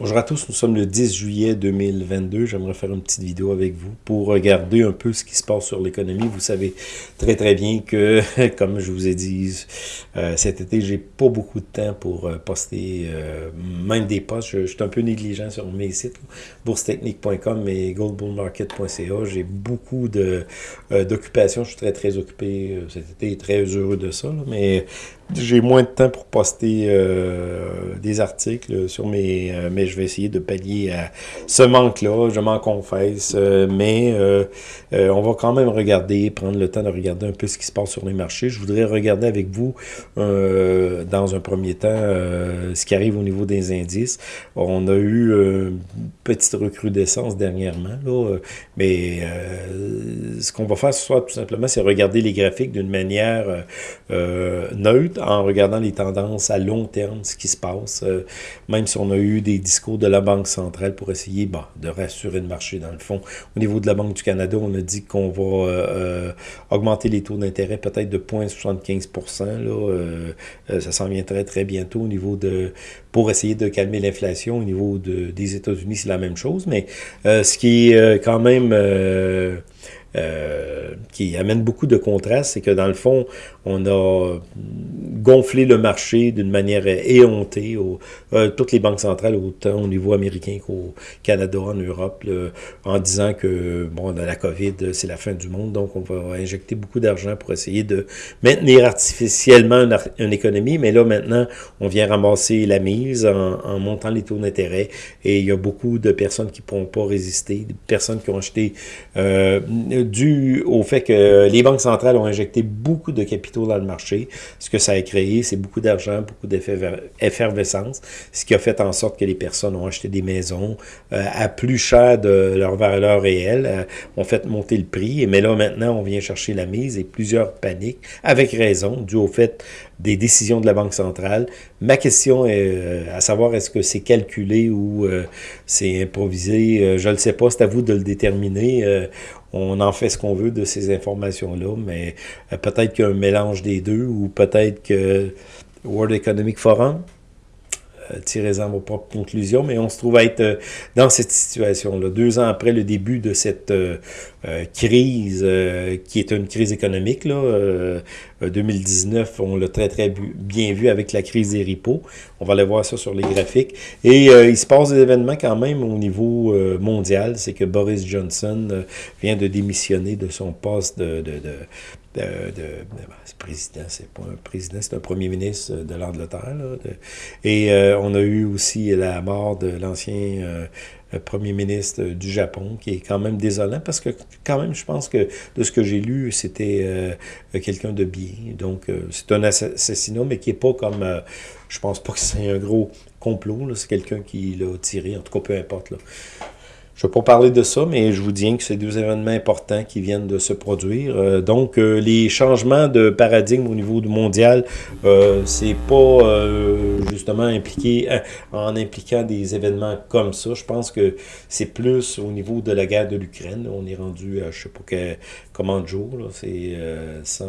Bonjour à tous, nous sommes le 10 juillet 2022. J'aimerais faire une petite vidéo avec vous pour regarder un peu ce qui se passe sur l'économie. Vous savez très très bien que, comme je vous ai dit, euh, cet été, j'ai pas beaucoup de temps pour euh, poster euh, même des posts. Je, suis un peu négligent sur mes sites, boursetechnique.com et goldbullmarket.ca. J'ai beaucoup d'occupations. je suis très très occupé cet été et très heureux de ça. mais j'ai moins de temps pour poster des articles sur mes, mes je vais essayer de pallier à ce manque-là, je m'en confesse, euh, mais euh, euh, on va quand même regarder, prendre le temps de regarder un peu ce qui se passe sur les marchés. Je voudrais regarder avec vous, dans un premier temps, ce qui arrive au niveau des indices. On a eu une petite recrudescence dernièrement, là, mais ce qu'on va faire ce soir, tout simplement, c'est regarder les graphiques d'une manière neutre, en regardant les tendances à long terme, ce qui se passe, même si on a eu des discours de la Banque centrale pour essayer de rassurer le marché dans le fond. Au niveau de la Banque du Canada, on a dit qu'on va euh, euh, augmenter les taux d'intérêt peut-être de 0,75% euh, Ça s'en vient très, très bientôt au niveau de... pour essayer de calmer l'inflation. Au niveau de, des États-Unis, c'est la même chose. Mais ce qui est quand même... qui amène beaucoup de contraste, c'est que dans le fond, on a gonflé le marché d'une manière éhontée. Au, euh, toutes les banques centrales, autant au niveau américain qu'au Canada, en Europe, en disant que bon, la COVID, c'est la fin du monde, donc on va injecter beaucoup d'argent pour essayer de maintenir artificiellement une, économie. Mais là, maintenant, on vient ramasser la mise en, montant les taux d'intérêt et il y a beaucoup de personnes qui ne pourront pas résister, des personnes qui ont acheté euh, dû au fait que les banques centrales ont injecté beaucoup de capitaux dans le marché. Ce que ça a créé, c'est beaucoup d'argent, beaucoup d'effervescence, ce qui a fait en sorte que les personnes ont acheté des maisons euh, à plus cher de leur valeur réelle, euh, ont fait monter le prix, mais là maintenant on vient chercher la mise et plusieurs paniques, avec raison, dû au fait des décisions de la Banque centrale. Ma question est euh, à savoir est-ce que c'est calculé ou c'est improvisé, je ne le sais pas, c'est à vous de le déterminer on en fait ce qu'on veut de ces informations-là, mais euh, peut-être qu'il y a un mélange des deux, ou peut-être que World Economic Forum, euh, tirez-en vos propres conclusions, mais on se trouve à être euh, dans cette situation-là. Deux ans après le début de cette euh, crise, qui est une crise économique, là, 2019, on l'a très très bien vu avec la crise des ripos. On va aller voir ça sur les graphiques. Et il se passe des événements quand même au niveau mondial. C'est que Boris Johnson vient de démissionner de son poste de, de, de, ben, président, c'est pas un président, c'est un premier ministre de l'Angleterre. Et euh, on a eu aussi la mort de l'ancien euh, premier ministre du Japon, qui est quand même désolant, parce que quand même, je pense que de ce que j'ai lu, c'était euh, quelqu'un de bien. Donc, c'est un assassinat, mais qui est pas comme... je pense pas que c'est un gros complot, c'est quelqu'un qui l'a tiré, en tout cas, peu importe. Je ne vais pas parler de ça, mais je vous dis que c'est deux événements importants qui viennent de se produire. Euh, donc, euh, les changements de paradigme au niveau du mondial, euh, c'est pas justement impliqué en impliquant des événements comme ça. Je pense que c'est plus au niveau de la guerre de l'Ukraine. On est rendu à je sais pas combien de jours, c'est 100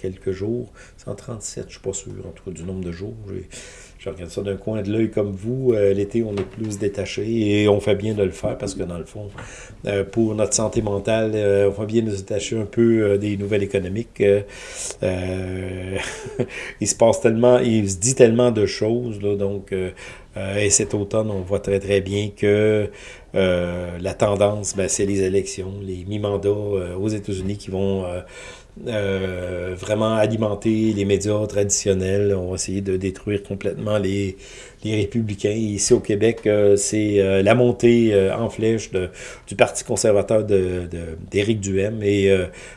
quelques jours, 137, je suis pas sûr, en tout cas du nombre de jours. Je regarde ça d'un coin de l'œil comme vous. Euh, l'été, on est plus détaché et on fait bien de le faire parce que dans le fond, euh, pour notre santé mentale, euh, on fait bien de se détacher un peu des nouvelles économiques. il se passe tellement, il se dit tellement de choses, là, donc et cet automne, on voit très très bien que la tendance, ben, c'est les élections, les mi-mandats aux États-Unis qui vont euh, vraiment alimenter les médias traditionnels. On va essayer de détruire complètement les, les républicains. Ici au Québec, euh, c'est euh, la montée en flèche du Parti conservateur d'Éric de. Et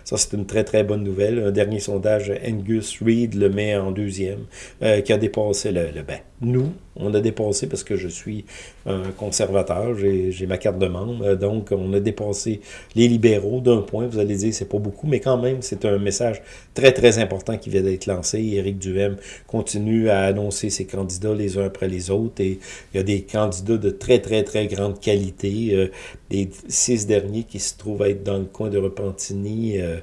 ça, c'est une très, très bonne nouvelle. Un dernier sondage, Angus Reid le met en deuxième, qui a dépassé le, le ben, nous, on a dépassé parce que je suis un conservateur, j'ai ma carte de membre, donc on a dépassé les libéraux d'un point. Vous allez dire, c'est pas beaucoup, mais quand même, c'est un message très, très important qui vient d'être lancé. Éric Duhem continue à annoncer ses candidats les uns après les autres. Et il y a des candidats de très, très, très grande qualité. Euh, les six derniers qui se trouvent être dans le coin de Repentigny. Euh,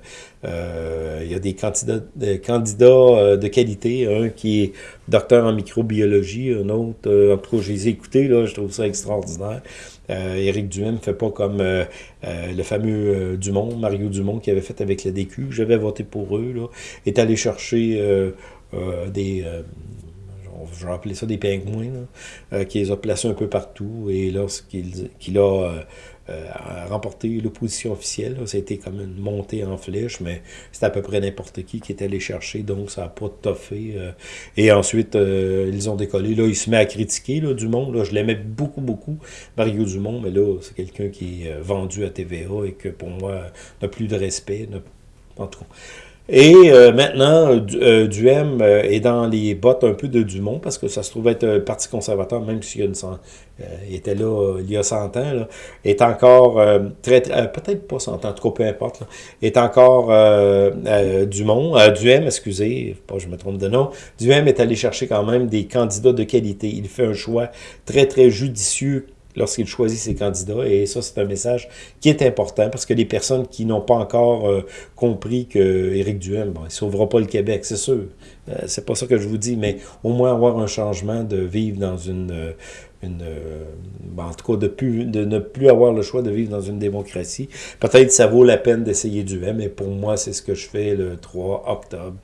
euh, il y a des candidats, candidats de qualité. Un qui est docteur en microbiologie, un autre, en tout cas, je les ai écoutés, là, je trouve ça extraordinaire. Euh, Éric Duhem ne fait pas comme le fameux Dumont, Mario Dumont, qui avait fait avec la DQ. J'avais voté pour eux. Là, est allé chercher des je vais appeler ça des pingouins, euh, qui les a placés un peu partout. Et lorsqu'il a euh, euh, remporté l'opposition officielle, a été comme une montée en flèche, mais c'était à peu près n'importe qui qui était allé chercher, donc ça n'a pas toffé. et ensuite, ils ont décollé. Là, il se met à critiquer là, Dumont. Là, je l'aimais beaucoup, beaucoup, Mario Dumont, mais là, c'est quelqu'un qui est vendu à TVA et que pour moi n'a plus de respect. En tout cas. Et euh, maintenant, euh, Duhem euh, est dans les bottes un peu de Dumont, parce que ça se trouve être un parti conservateur, même s'il une il était là il y a 100 ans, là, est encore très, peut-être pas 100 ans, trop peu importe, là, est encore Dumont, Duhem, excusez, pas je me trompe de nom, Duhem est allé chercher quand même des candidats de qualité. Il fait un choix très, très judicieux lorsqu'il choisit ses candidats. Et ça, c'est un message qui est important parce que les personnes qui n'ont pas encore euh, compris que Éric Duhem, bon, il ne sauvera pas le Québec, c'est sûr. Euh, c'est pas ça que je vous dis, mais au moins avoir un changement de vivre dans une, euh, euh, ben, en tout cas, de, de ne plus avoir le choix de vivre dans une démocratie. Peut-être ça vaut la peine d'essayer du M, mais pour moi, c'est ce que je fais le 3 octobre.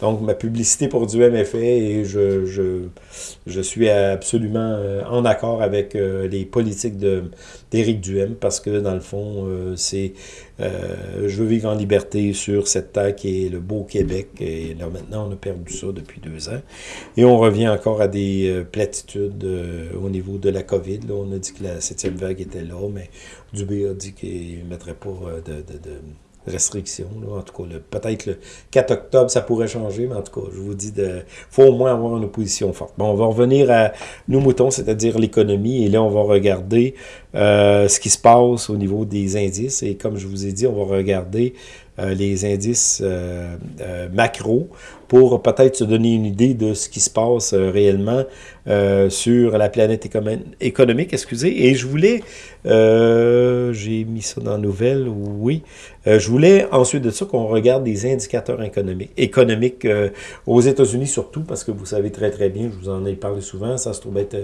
Donc, ma publicité pour du M est faite et je, je, suis absolument euh, en accord avec euh, les politiques d'Éric Duhem parce que, dans le fond, c'est je veux vivre en liberté sur cette terre qui est le beau Québec. Et là, maintenant, on a perdu ça depuis deux ans. Et on revient encore à des platitudes au niveau de la COVID. On a dit que la septième vague était là, mais Dubé a dit qu'il ne mettrait pas euh, de, restrictions. En tout cas, peut-être le 4 octobre, ça pourrait changer, mais en tout cas, je vous dis, il faut au moins avoir une opposition forte. Bon, on va revenir à nos moutons, c'est-à-dire l'économie, et là, on va regarder euh, ce qui se passe au niveau des indices, et comme je vous ai dit, on va regarder euh, les indices macro pour peut-être se donner une idée de ce qui se passe réellement euh, sur la planète économique, excusez. Et je voulais, euh, j'ai mis ça dans la nouvelle, oui, euh, je voulais ensuite de ça qu'on regarde des indicateurs économiques, économiques aux États-Unis surtout, parce que vous savez très très bien, je vous en ai parlé souvent, ça se trouve être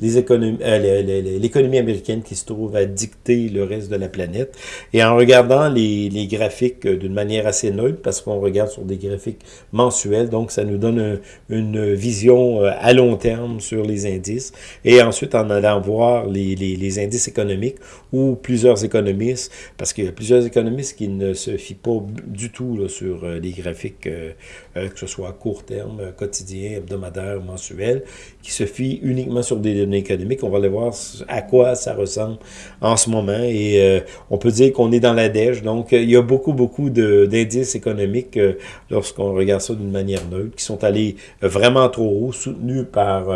l'économie américaine qui se trouve à dicter le reste de la planète. Et en regardant les, les graphiques d'une manière assez neutre, parce qu'on regarde sur des graphiques mensuels, donc ça nous donne une vision à long terme sur les indices, et ensuite en allant voir les, indices économiques ou plusieurs économistes, parce qu'il y a plusieurs économistes qui ne se fient pas du tout sur euh, les graphiques, euh, euh, que ce soit à court terme, quotidien, hebdomadaire, mensuel, qui se fient uniquement sur des données économiques. On va aller voir à quoi ça ressemble en ce moment, et on peut dire qu'on est dans la dèche, donc il y a beaucoup, beaucoup d'indices économiques lorsqu'on regarde ça d'une manière neutre, qui sont allés vraiment trop haut, soutenus par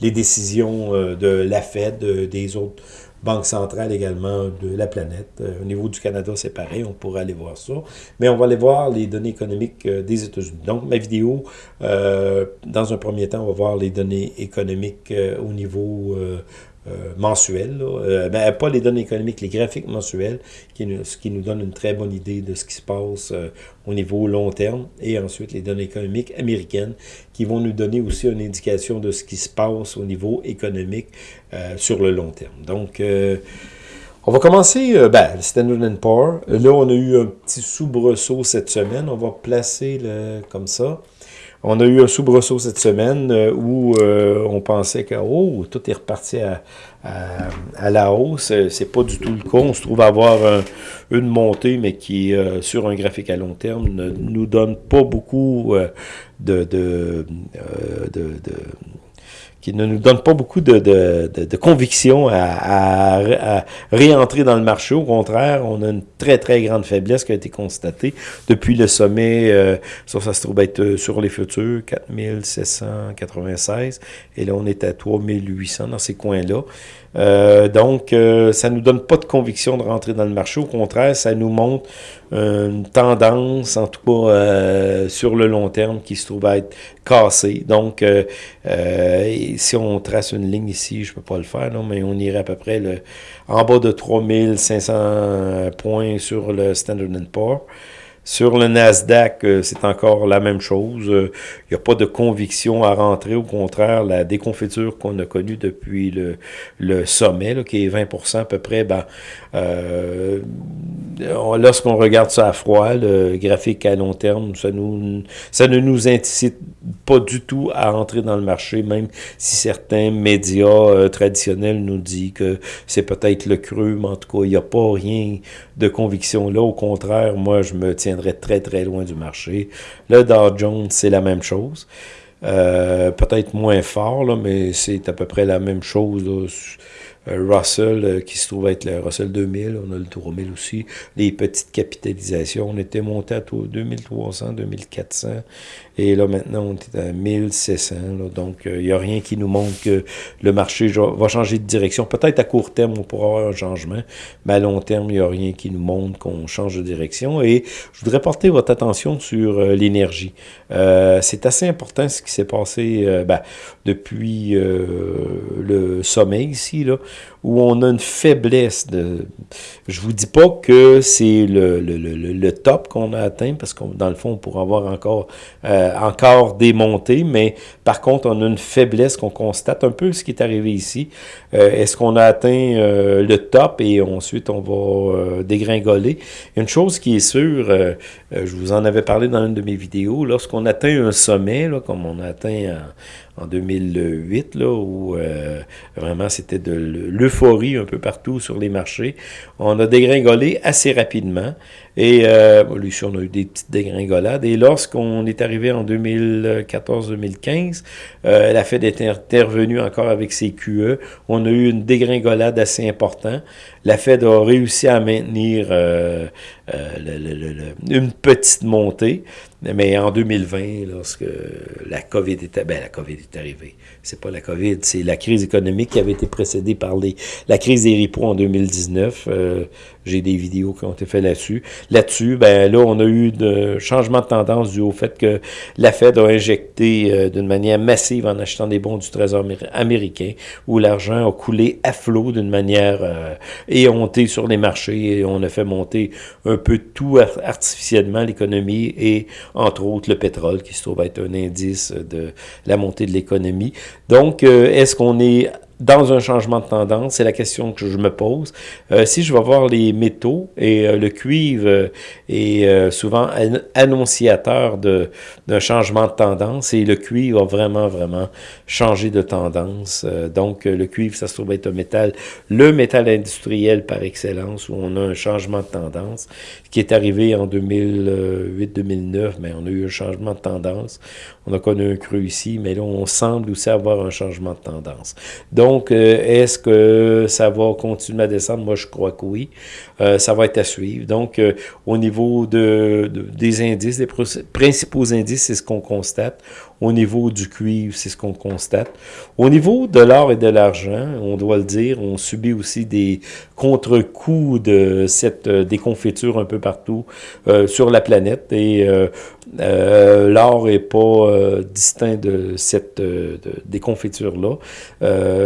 les décisions euh, de la Fed, des autres banques centrales également de la planète. Euh, au niveau du Canada, c'est pareil, on pourrait aller voir ça. Mais on va aller voir les données économiques euh, des États-Unis. Donc, ma vidéo, dans un premier temps, on va voir les données économiques au niveau euh, mensuels, euh, ben, pas les données économiques, les graphiques mensuels, qui nous, ce qui nous donne une très bonne idée de ce qui se passe euh, au niveau long terme, et ensuite les données économiques américaines, qui vont nous donner aussi une indication de ce qui se passe au niveau économique sur le long terme. Donc, on va commencer, ben, Standard Poor's. Là, on a eu un petit soubresaut cette semaine. On va placer comme ça. On a eu un soubresaut cette semaine euh, où euh, on pensait que oh, tout est reparti à, la hausse. C'est pas du tout le cas. On se trouve avoir une montée, mais qui, euh, sur un graphique à long terme, ne nous donne pas beaucoup de qui ne nous donne pas beaucoup de, de, de, conviction à, à, réentrer dans le marché. Au contraire, on a une très, très grande faiblesse qui a été constatée depuis le sommet, euh, ça, ça se trouve être euh, sur les futurs, 4796, et là, on est à 3800 dans ces coins-là. Euh, donc, euh, ça nous donne pas de conviction de rentrer dans le marché. Au contraire, ça nous montre une tendance, en tout cas euh, sur le long terme, qui se trouve à être cassée. Donc, euh, si on trace une ligne ici, je peux pas le faire, non, mais on irait à peu près le, en bas de 3500 points sur le Standard Poor's. Sur le Nasdaq, euh, c'est encore la même chose. Il euh, n'y a pas de conviction à rentrer. Au contraire, la déconfiture qu'on a connue depuis le, le sommet, qui est 20 à peu près, ben, euh, lorsqu'on regarde ça à froid, le graphique à long terme, ça, nous, ça ne nous incite pas du tout à rentrer dans le marché, même si certains médias traditionnels nous disent que c'est peut-être le creux, mais en tout cas, il n'y a pas rien de conviction là. Au contraire, moi, je me tiens très, très loin du marché. Le Dow Jones, c'est la même chose. Euh, peut-être moins fort, là, mais c'est à peu près la même chose. Euh, Russell, euh, qui se trouve être le Russell 2000, on a le 3000 aussi. Les petites capitalisations, on était monté à 2300, 2400. Et là, maintenant, on est à 1600. donc, il n'y a rien qui nous montre que le marché va changer de direction. Peut-être à court terme, on pourra avoir un changement, mais à long terme, il n'y a rien qui nous montre qu'on change de direction. Et je voudrais porter votre attention sur l'énergie. C'est assez important ce qui s'est passé ben, depuis le sommet ici, là, où on a une faiblesse de... Je vous dis pas que c'est le, top qu'on a atteint, parce que dans le fond, on pourrait avoir encore, euh, encore des montées, mais par contre, on a une faiblesse qu'on constate, un peu ce qui est arrivé ici. Euh, est-ce qu'on a atteint euh, le top et ensuite on va dégringoler? Une chose qui est sûre, je vous en avais parlé dans une de mes vidéos, lorsqu'on atteint un sommet, comme on a atteint 2008, là, où euh, vraiment c'était de l'euphorie un peu partout sur les marchés. On a dégringolé assez rapidement. Et euh, lui, on a eu des petites dégringolades. Et lorsqu'on est arrivé en 2014-2015, euh, la Fed est intervenue encore avec ses QE. On a eu une dégringolade assez importante. La Fed a réussi à maintenir euh, euh, une petite montée. Mais en 2020, lorsque la COVID était, ben la COVID est arrivée, c'est pas la COVID, c'est la crise économique qui avait été précédée par les, la crise des repos en 2019. Euh, j'ai des vidéos qui ont été faites là-dessus. Là-dessus, ben là, on a eu de changement de tendance dû au fait que la Fed a injecté euh, d'une manière massive en achetant des bons du Trésor américain, où l'argent a coulé à flot d'une manière euh, éhontée sur les marchés et on a fait monter un peu tout artificiellement l'économie et entre autres le pétrole qui se trouve être un indice de la montée de l'économie. Donc, euh, est-ce qu'on est dans un changement de tendance? C'est la question que je me pose. Euh, si je vais voir les métaux, et euh, le cuivre euh, est souvent annonciateur d'un changement de tendance, et le cuivre a vraiment, vraiment changé de tendance. donc, le cuivre, ça se trouve être un métal, le métal industriel par excellence, où on a un changement de tendance, qui est arrivé en 2008-2009, mais on a eu un changement de tendance. On a connu un creux ici, mais là, on semble aussi avoir un changement de tendance. Donc, euh, est-ce que ça va continuer à descendre? Moi, je crois que oui. Euh, ça va être à suivre. Donc, euh, au niveau de, des indices, des principaux indices, c'est ce qu'on constate. Au niveau du cuivre, c'est ce qu'on constate. Au niveau de l'or et de l'argent, on doit le dire, on subit aussi des contre-coups de cette déconfiture un peu partout sur la planète. Et euh, l'or n'est pas euh, distinct de cette euh, déconfiture-là.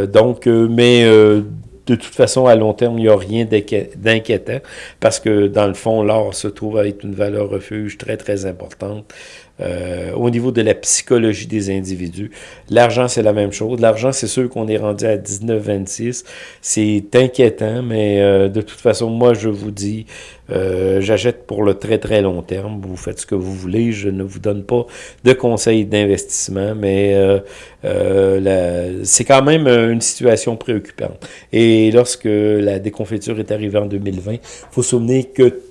donc, mais de toute façon, à long terme, il n'y a rien d'inquiétant parce que, dans le fond, l'or se trouve à être une valeur refuge très, très importante euh, au niveau de la psychologie des individus. L'argent, c'est la même chose. L'argent, c'est sûr qu'on est rendu à 19,26. C'est inquiétant, mais euh, de toute façon, moi, je vous dis, euh, j'achète pour le très, très long terme. Vous faites ce que vous voulez. Je ne vous donne pas de conseils d'investissement, mais c'est quand même une situation préoccupante. Et lorsque la déconfiture est arrivée en 2020, il faut se souvenir que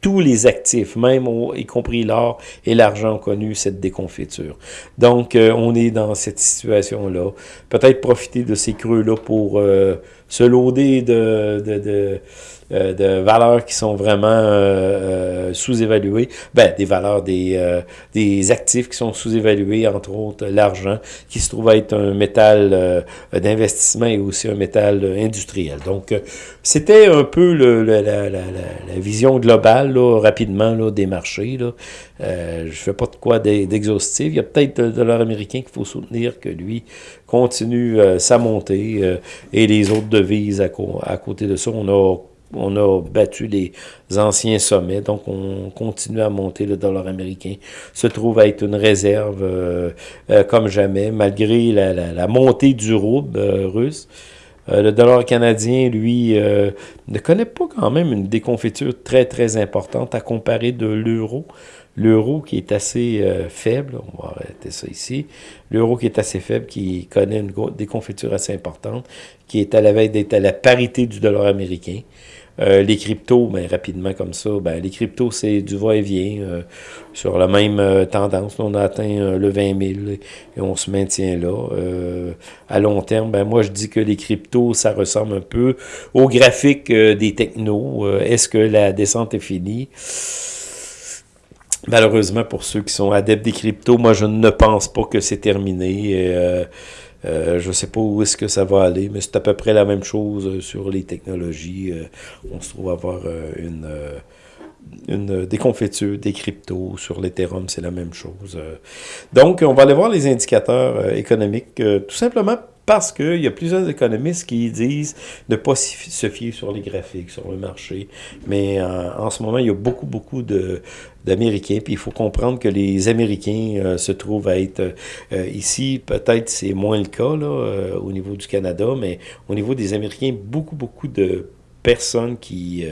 tous les actifs, même y compris l'or et l'argent, ont connu cette déconfiture. Donc, euh, on est dans cette situation-là. Peut-être profiter de ces creux-là pour euh, se loader de, de, de euh, de valeurs qui sont vraiment euh, euh, sous-évaluées, ben, des valeurs des, des actifs qui sont sous-évalués, entre autres l'argent, qui se trouve être un métal d'investissement et aussi un métal industriel. Donc, c'était un peu le, la, la, la, vision globale rapidement, là, des marchés. Là. Je fais pas de quoi d'exhaustif. Il y a peut-être le dollar américain qu'il faut soutenir, que lui continue euh, sa montée, euh, et les autres devises à, côté de ça. On a on a battu les anciens sommets, donc on continue à monter. Le dollar américain se trouve être une réserve euh, comme jamais, malgré la, montée du rouble russe. le dollar canadien, lui, ne connaît pas quand même une déconfiture très, très importante à comparer de l'euro. L'euro qui est assez faible, on va arrêter ça ici, l'euro qui est assez faible, qui connaît une déconfiture assez importante, qui est à la veille d'être à la parité du dollar américain. Euh, les cryptos, ben, rapidement comme ça, ben, les cryptos, c'est du va-et-vient euh, sur la même euh, tendance. on a atteint le 20 000 et on se maintient là. à long terme, ben, moi, je dis que les cryptos, ça ressemble un peu au graphique des technos. Est-ce que la descente est finie? Malheureusement, pour ceux qui sont adeptes des cryptos, moi, je ne pense pas que c'est terminé. Euh, je ne sais pas où est-ce que ça va aller, mais c'est à peu près la même chose euh, sur les technologies. Euh, on se trouve avoir une, une déconfiture des cryptos. Sur l'Ethereum, c'est la même chose. Donc, on va aller voir les indicateurs économiques, tout simplement parce qu'il y a plusieurs économistes qui disent de ne pas se fier sur les graphiques, sur le marché. Mais en ce moment, il y a beaucoup, beaucoup de, d'Américains. Puis il faut comprendre que les Américains euh, se trouvent à être euh, ici, peut-être c'est moins le cas là, euh, au niveau du Canada, mais au niveau des Américains, beaucoup, beaucoup de personnes qui,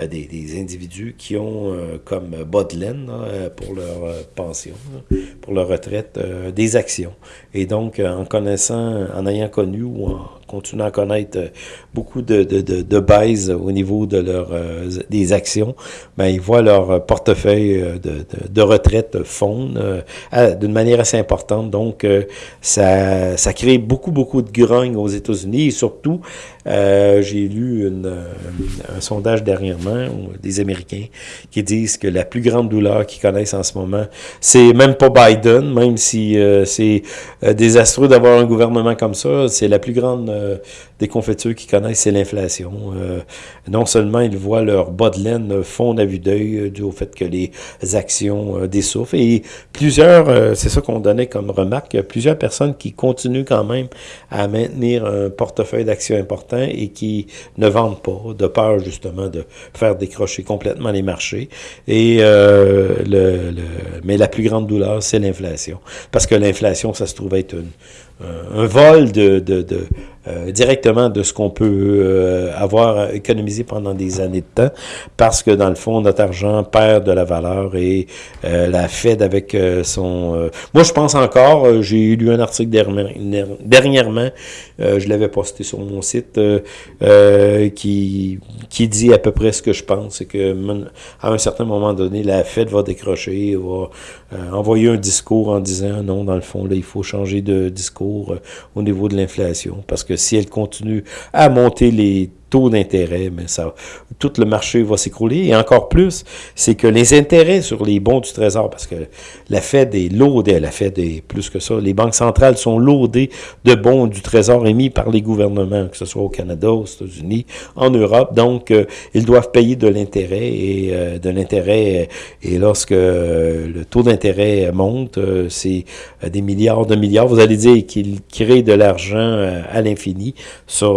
des, des, individus qui ont comme bodelaine pour leur pension, pour leur retraite, des actions. Et donc, en connaissant, en ayant connu ou en continuent à connaître euh, beaucoup de, de, de, de au niveau de euh, des actions, ben, ils voient leur portefeuille euh, de, de, retraite fondre d'une manière assez importante. Donc, ça, ça crée beaucoup, beaucoup de grogne aux États-Unis et surtout, j'ai lu un sondage dernièrement des Américains qui disent que la plus grande douleur qu'ils connaissent en ce moment, c'est même pas Biden, même si c'est désastreux d'avoir un gouvernement comme ça, c'est la plus grande euh, des confetures qu'ils connaissent, c'est l'inflation. Euh, non seulement ils voient leur bas de laine fondre à vue d'œil euh, dû au fait que les actions dessouffrent. Et plusieurs, c'est ça qu'on donnait comme remarque, plusieurs personnes qui continuent quand même à maintenir un portefeuille d'actions important et qui ne vendent pas, de peur justement de faire décrocher complètement les marchés. Et le, mais la plus grande douleur, c'est l'inflation. Parce que l'inflation, ça se trouve être une, un vol de, euh, directement de ce qu'on peut euh, avoir économisé pendant des années de temps, parce que dans le fond, notre argent perd de la valeur et euh, la Fed avec son... moi, je pense encore, j'ai lu un article dernièrement, je l'avais posté sur mon site, qui, qui dit à peu près ce que je pense, c'est que un certain moment donné, la Fed va décrocher, va envoyer un discours en disant non, dans le fond, là, il faut changer de discours au niveau de l'inflation, parce que si elle continue à monter les taux d'intérêt, mais ça, tout le marché va s'écrouler. Et encore plus, c'est que les intérêts sur les bons du Trésor, parce que la Fed est loadée, la Fed est plus que ça, les banques centrales sont loadées de bons du Trésor émis par les gouvernements, que ce soit au Canada, aux États-Unis, en Europe. Donc, euh, ils doivent payer de l'intérêt et euh, de l'intérêt. Et lorsque euh, le taux d'intérêt monte, c'est des milliards de milliards. Vous allez dire qu'ils créent de l'argent à l'infini. Ça,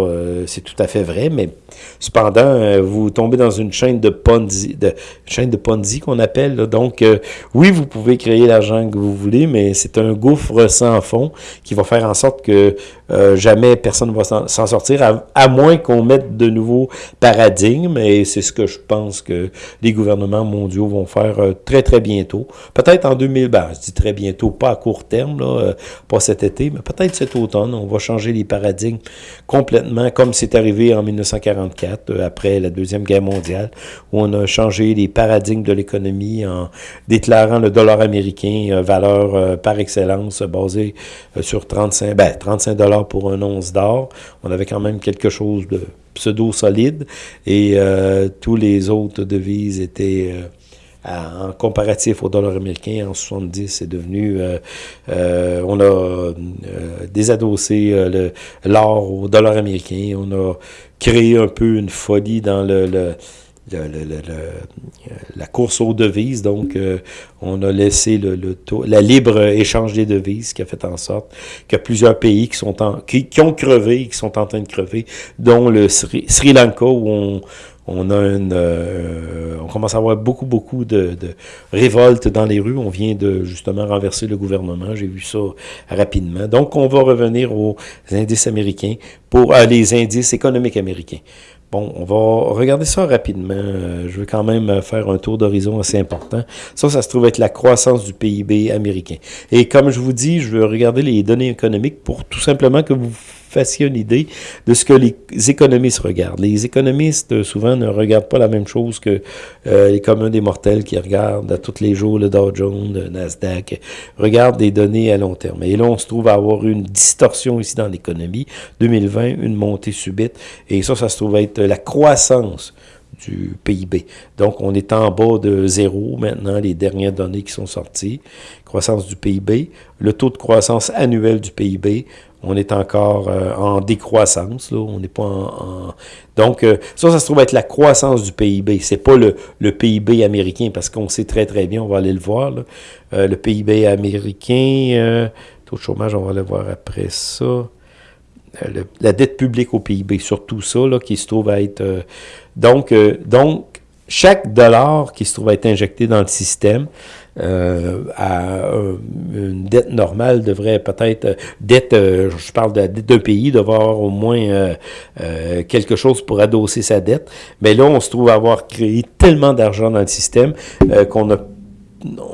c'est tout à fait vrai, mais made cependant, euh, vous tombez dans une chaîne de Ponzi, de chaîne de Ponzi qu'on appelle. Donc, euh, oui, vous pouvez créer l'argent que vous voulez, mais c'est un gouffre sans fond qui va faire en sorte que euh, jamais personne ne va s'en sortir, à, moins qu'on mette de nouveaux paradigmes, et c'est ce que je pense que les gouvernements mondiaux vont faire très, très bientôt. Peut-être en 2000, ben, je dis très bientôt, pas à court terme, pas cet été, mais peut-être cet automne, on va changer les paradigmes complètement, comme c'est arrivé en 19 1944, euh, après la Deuxième Guerre mondiale, où on a changé les paradigmes de l'économie en déclarant le dollar américain euh, valeur euh, par excellence basée sur 35, ben, 35 dollars pour un once d'or. On avait quand même quelque chose de pseudo solide et tous les autres devises étaient en comparatif au dollar américain, en 70, c'est devenu, euh, euh, on a euh, désadossé l'or au dollar américain, on a créé un peu une folie dans le, la course aux devises. Donc, on a laissé le, la libre échange des devises qui a fait en sorte que plusieurs pays qui sont en, qui, ont crevé, qui sont en train de crever, dont le Sri, Sri Lanka où on on a une, euh, on commence à avoir beaucoup, beaucoup de, révoltes dans les rues. On vient de justement renverser le gouvernement. J'ai vu ça rapidement. Donc, on va revenir aux indices américains pour euh, les indices économiques américains. Bon, on va regarder ça rapidement. Euh, je veux quand même faire un tour d'horizon assez important. Ça, ça se trouve être la croissance du PIB américain. Et comme je vous dis, je veux regarder les données économiques pour tout simplement que vous fassiez une idée de ce que les économistes regardent. Les économistes, euh, souvent, ne regardent pas la même chose que euh, les communs des mortels qui regardent à tous les jours le Dow Jones, le Nasdaq, regardent des données à long terme. Et là, on se trouve à avoir une distorsion ici dans l'économie. 2020, une montée subite. Et ça, ça se trouve être la croissance du PIB. Donc, on est en bas de zéro maintenant, les dernières données qui sont sorties. Croissance du PIB. Le taux de croissance annuel du PIB, on est encore euh, en décroissance. Là. On n'est pas en, Donc, euh, ça, ça se trouve être la croissance du PIB. C'est pas le, PIB américain, parce qu'on sait très, très bien, on va aller le voir. Là. Euh, le PIB américain, taux de chômage, on va le voir après ça. La dette publique au PIB, surtout ça, là, qui se trouve à être... donc, donc, chaque dollar qui se trouve à être injecté dans le système, euh, à une dette normale devrait peut-être, euh, dette, euh, je parle de la dette d'un pays, devoir au moins quelque chose pour adosser sa dette. Mais là, on se trouve à avoir créé tellement d'argent dans le système qu'on a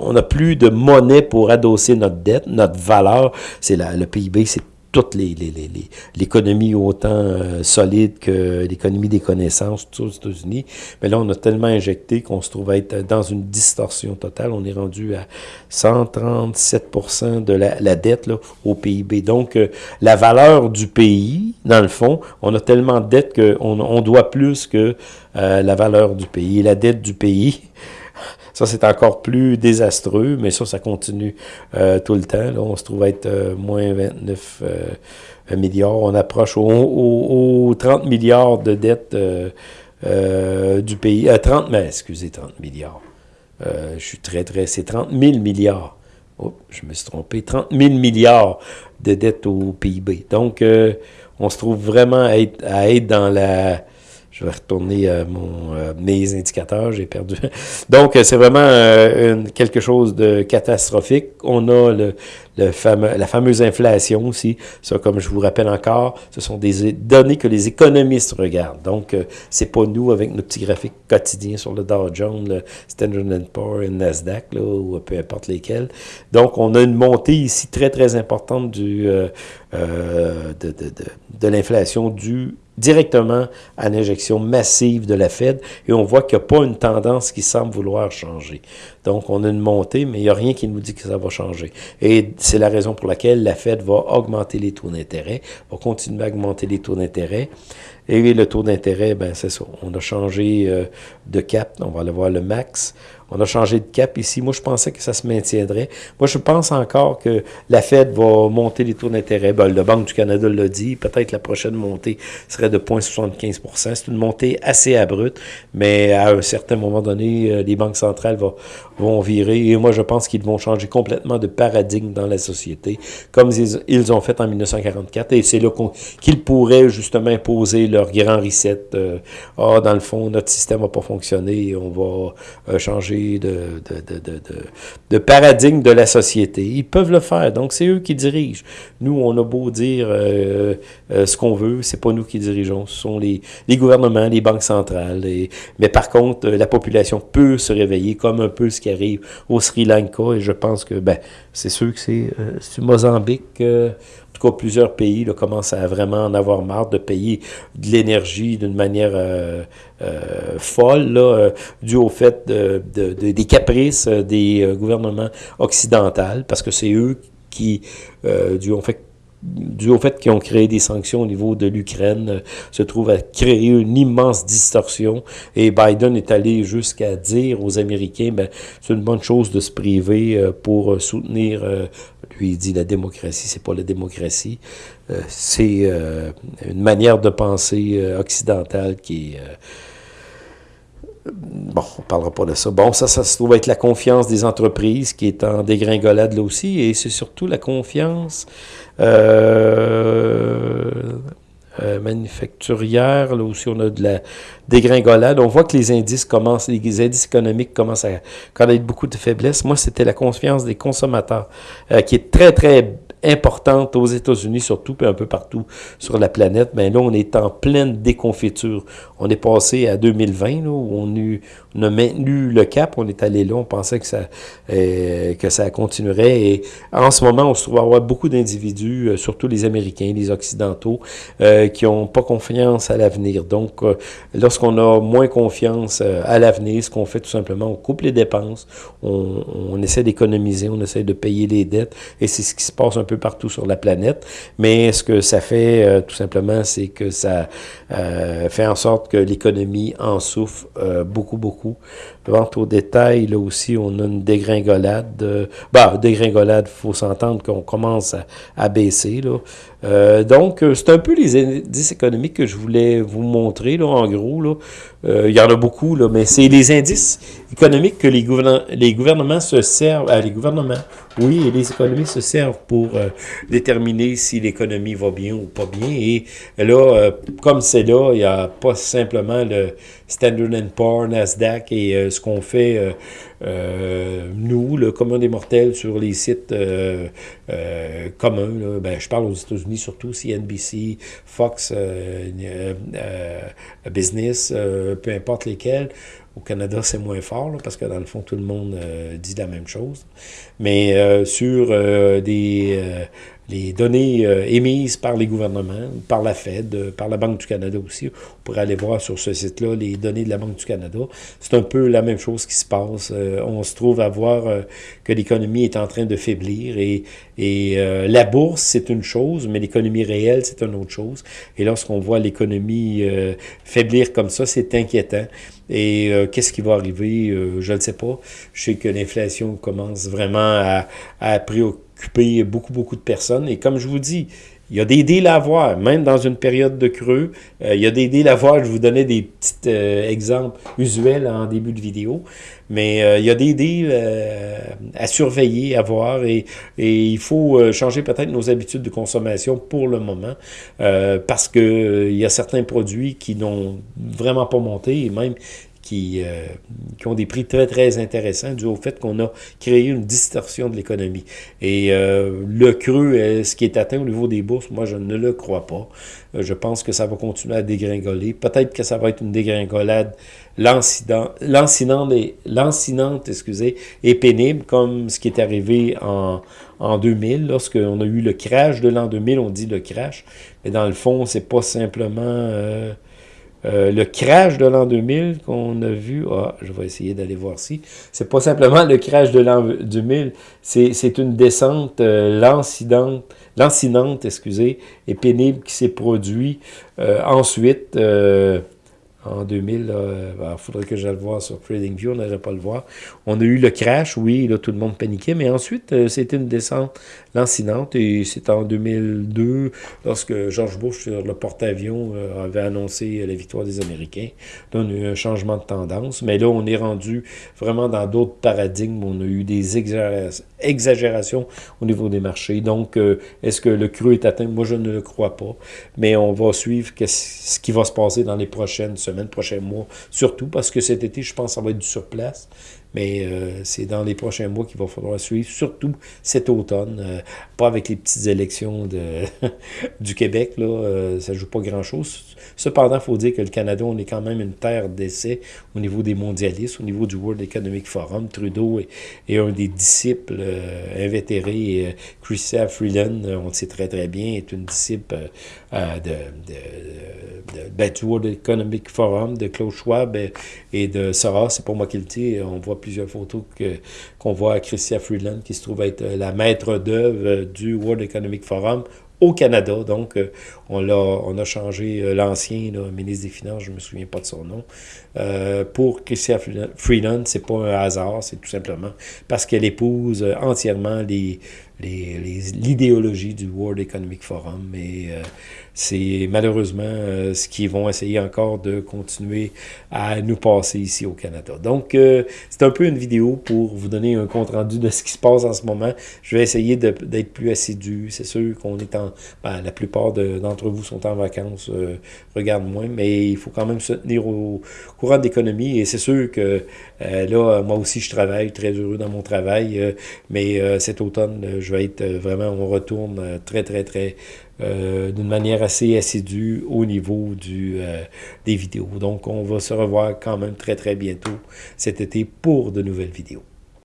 on n'a plus de monnaie pour adosser notre dette, notre valeur. C'est le PIB, c'est toute l'économie les, les, autant euh, solide que l'économie des connaissances, tout aux États-Unis. Mais là, on a tellement injecté qu'on se trouve être dans une distorsion totale. On est rendu à 137% de la, la, dette là, au PIB. Donc, euh, la valeur du pays, dans le fond, on a tellement de dette qu'on on doit plus que euh, la valeur du pays. La dette du pays, ça, c'est encore plus désastreux, mais ça, ça continue euh, tout le temps. Là, on se trouve être euh, moins 29 euh, milliards. On approche aux, 30 milliards de dettes du pays. 30, mais excusez, 30 milliards. je suis très, très... C'est 30 000 milliards. Oh, je me suis trompé. 30 000 milliards de dettes au PIB. Donc, on se trouve vraiment à être, à être dans la je vais retourner à mon, euh, mes indicateurs, j'ai perdu. Donc, c'est vraiment euh, quelque chose de catastrophique. On a le, le fameux, la fameuse inflation aussi. Ça, comme je vous rappelle encore, ce sont des données que les économistes regardent. Donc, euh, c'est pas nous avec notre petit graphique quotidien sur le Dow Jones, le Standard Poor's et le Nasdaq, là, ou peu importe lesquels. Donc, on a une montée ici très, très importante du, de, de, de, de l'inflation due directement à l'injection massive de la Fed et on voit qu'il n'y a pas une tendance qui semble vouloir changer. Donc, on a une montée, mais il n'y a rien qui nous dit que ça va changer. Et c'est la raison pour laquelle la Fed va augmenter les taux d'intérêt, va continuer à augmenter les taux d'intérêt. Et le taux d'intérêt, ben c'est ça. On a changé euh, de cap, on va aller voir le max. On a changé de cap ici. Moi, je pensais que ça se maintiendrait. Moi, je pense encore que la Fed va monter les taux d'intérêt. Ben, le Banque du Canada l'a dit. Peut-être la prochaine montée serait de 0,75% C'est une montée assez abrupte, mais à un certain moment donné, euh, les banques centrales vont, virer. Et moi, je pense qu'ils vont changer complètement de paradigme dans la société, comme ils, ont fait en 1944. Et c'est là qu'ils pourraient justement imposer leur grand reset. Euh, ah, dans le fond, notre système va pas fonctionner. On va euh, changer de, de, de, paradigme de la société. Ils peuvent le faire. Donc, c'est eux qui dirigent. Nous, on a beau dire euh, ce qu'on veut, c'est pas nous qui dirigeons. Ce sont les, gouvernements, les banques centrales. Mais par contre, la population peut se réveiller comme un peu ce qui arrive au Sri Lanka. Et je pense que ben, c'est sûr que c'est euh, Mozambique. Euh, plusieurs pays commencent à vraiment en avoir marre de payer de l'énergie d'une manière euh, folle, là, dû au fait de, des caprices des gouvernements occidentaux, parce que c'est eux qui, dû au fait dû au fait qu'ils ont créé des sanctions au niveau de l'Ukraine, euh, se trouve à créer une immense distorsion. Et Biden est allé jusqu'à dire aux Américains, ben, c'est une bonne chose de se priver euh, pour soutenir, euh, lui il dit la démocratie, c'est pas la démocratie, c'est une manière de penser occidentale qui est bon, on parlera pas de ça. Bon, ça, ça se trouve être la confiance des entreprises qui est en dégringolade là aussi, et c'est surtout la confiance euh, euh, manufacturière, là aussi on a de la dégringolade. On voit que les indices commencent, les indices économiques commencent à connaître beaucoup de faiblesses. Moi, c'était la confiance des consommateurs, euh, qui est très, très importante aux États-Unis surtout, puis un peu partout sur la planète, mais là, on est en pleine déconfiture. On est passé à 2020, là, où on, eu, on a maintenu le cap, on est allé là, on pensait que ça, euh, que ça continuerait. Et en ce moment, on se trouve à avoir beaucoup d'individus, euh, surtout les Américains, les Occidentaux, euh, qui n'ont pas confiance à l'avenir. Donc, euh, lorsqu'on a moins confiance euh, à l'avenir, ce qu'on fait tout simplement, on coupe les dépenses, on, on essaie d'économiser, on essaie de payer les dettes, et c'est ce qui se passe un peu partout sur la planète. Mais ce que ça fait, tout simplement, c'est que ça fait en sorte que l'économie en souffre euh, beaucoup, beaucoup. Vente au détail, là aussi, on a une dégringolade. De, bah, dégringolade, il faut s'entendre qu'on commence à, baisser. Là. Euh, donc, c'est un peu les indices économiques que je voulais vous montrer, là, en gros. Là. Euh, il y en a beaucoup, là, mais c'est les indices économiques que les, gouvernements, se servent, euh, les gouvernements, oui, les économistes se servent pour euh, déterminer si l'économie va bien ou pas bien. Et là, euh, comme c'est là, il n'y a pas simplement le Standard Poor's, Nasdaq et euh, ce qu'on fait nous, le commun des mortels, sur les sites communs. Là, ben, je parle aux États-Unis surtout, CNBC, Fox Business, peu importe lesquels. Au Canada, c'est moins fort, parce que dans le fond, tout le monde euh, dit la même chose. Mais euh, sur euh, des, les données émises par les gouvernements, par la Fed, par la Banque du Canada aussi, on pourrait aller voir sur ce site-là les données de la Banque du Canada. C'est un peu la même chose qui se passe. on se trouve à voir que l'économie est en train de faiblir et, et la bourse, c'est une chose, mais l'économie réelle, c'est une autre chose. Et lorsqu'on voit l'économie faiblir comme ça, c'est inquiétant. Et euh, qu'est-ce qui va arriver? Euh, je ne sais pas. Je sais que l'inflation commence vraiment à, à, préoccuper beaucoup, beaucoup de personnes. Et comme je vous dis, il y a des deals à voir, même dans une période de creux. Euh, il y a des deals à voir. Je vous donnais des petits euh, exemples usuels en début de vidéo. Mais euh, il y a des deals à surveiller, à voir. Et, et il faut changer peut-être nos habitudes de consommation pour le moment. parce que il y a certains produits qui n'ont vraiment pas monté. Et même qui, euh, qui ont des prix très, très intéressants dû au fait qu'on a créé une distorsion de l'économie. Et euh, le creux, ce qui est atteint au niveau des bourses, moi, je ne le crois pas. Euh, je pense que ça va continuer à dégringoler. Peut-être que ça va être une dégringolade lancinante et, lancinante, excusez, et pénible, comme ce qui est arrivé en, en 2000, lorsqu'on a eu le crash de l'an 2000, on dit le crash, mais dans le fond, c'est pas simplement... Euh, euh, le crash de l'an 2000 qu'on a vu, ah, je vais essayer d'aller voir si, c'est pas simplement le crash de l'an 2000, c'est une descente euh, lancinante, excusez, et pénible qui s'est produit euh, ensuite, en 2000, il ben, faudrait que j'aille le voir sur TradingView, on n'allait pas le voir. On a eu le crash, oui, là, tout le monde paniquait, mais ensuite, c'était une descente lancinante, et c'est en 2002, lorsque George Bush, sur le porte-avions, euh, avait annoncé la victoire des Américains. Là, on a eu un changement de tendance, mais là, on est rendu vraiment dans d'autres paradigmes, on a eu des exagérations au niveau des marchés. Donc, euh, est-ce que le creux est atteint? Moi, je ne le crois pas, mais on va suivre ce qui va se passer dans les prochaines semaines prochains mois, surtout parce que cet été, je pense ça va être du surplace. Mais euh, c'est dans les prochains mois qu'il va falloir suivre, surtout cet automne. Euh, pas avec les petites élections de du Québec, là, euh, ça joue pas grand-chose. Cependant, il faut dire que le Canada, on est quand même une terre d'essai au niveau des mondialistes, au niveau du World Economic Forum. Trudeau est, est un des disciples euh, invétérés. Euh, Chrystia Freeland, on le sait très très bien, est une disciple euh, de, de, de, ben, du World Economic Forum, de Klaus Schwab et, et de Soros. C'est pour moi qui le dit. On voit plusieurs photos qu'on voit à Chrystia Freeland, qui se trouve être la maître d'œuvre du World Economic Forum au Canada. Donc, euh, on, a, changé euh, l'ancien ministre des Finances, je ne me souviens pas de son nom, euh, pour Chrystia Freeland. C'est pas un hasard, c'est tout simplement parce qu'elle épouse entièrement l'idéologie du World Economic Forum. C'est malheureusement euh, ce qu'ils vont essayer encore de continuer à nous passer ici au Canada. Donc, euh, c'est un peu une vidéo pour vous donner un compte-rendu de ce qui se passe en ce moment. Je vais essayer d'être plus assidu. C'est sûr qu'on est en... Ben, la plupart d'entre vous sont en vacances, euh, regarde moins, mais il faut quand même se tenir au courant de l'économie. Et c'est sûr que là, moi aussi, je travaille, très heureux dans mon travail, mais cet automne, je vais être vraiment, on retourne très, très, très euh, d'une manière assez assidue au niveau du, euh, des vidéos. Donc, on va se revoir quand même très, très bientôt cet été pour de nouvelles vidéos.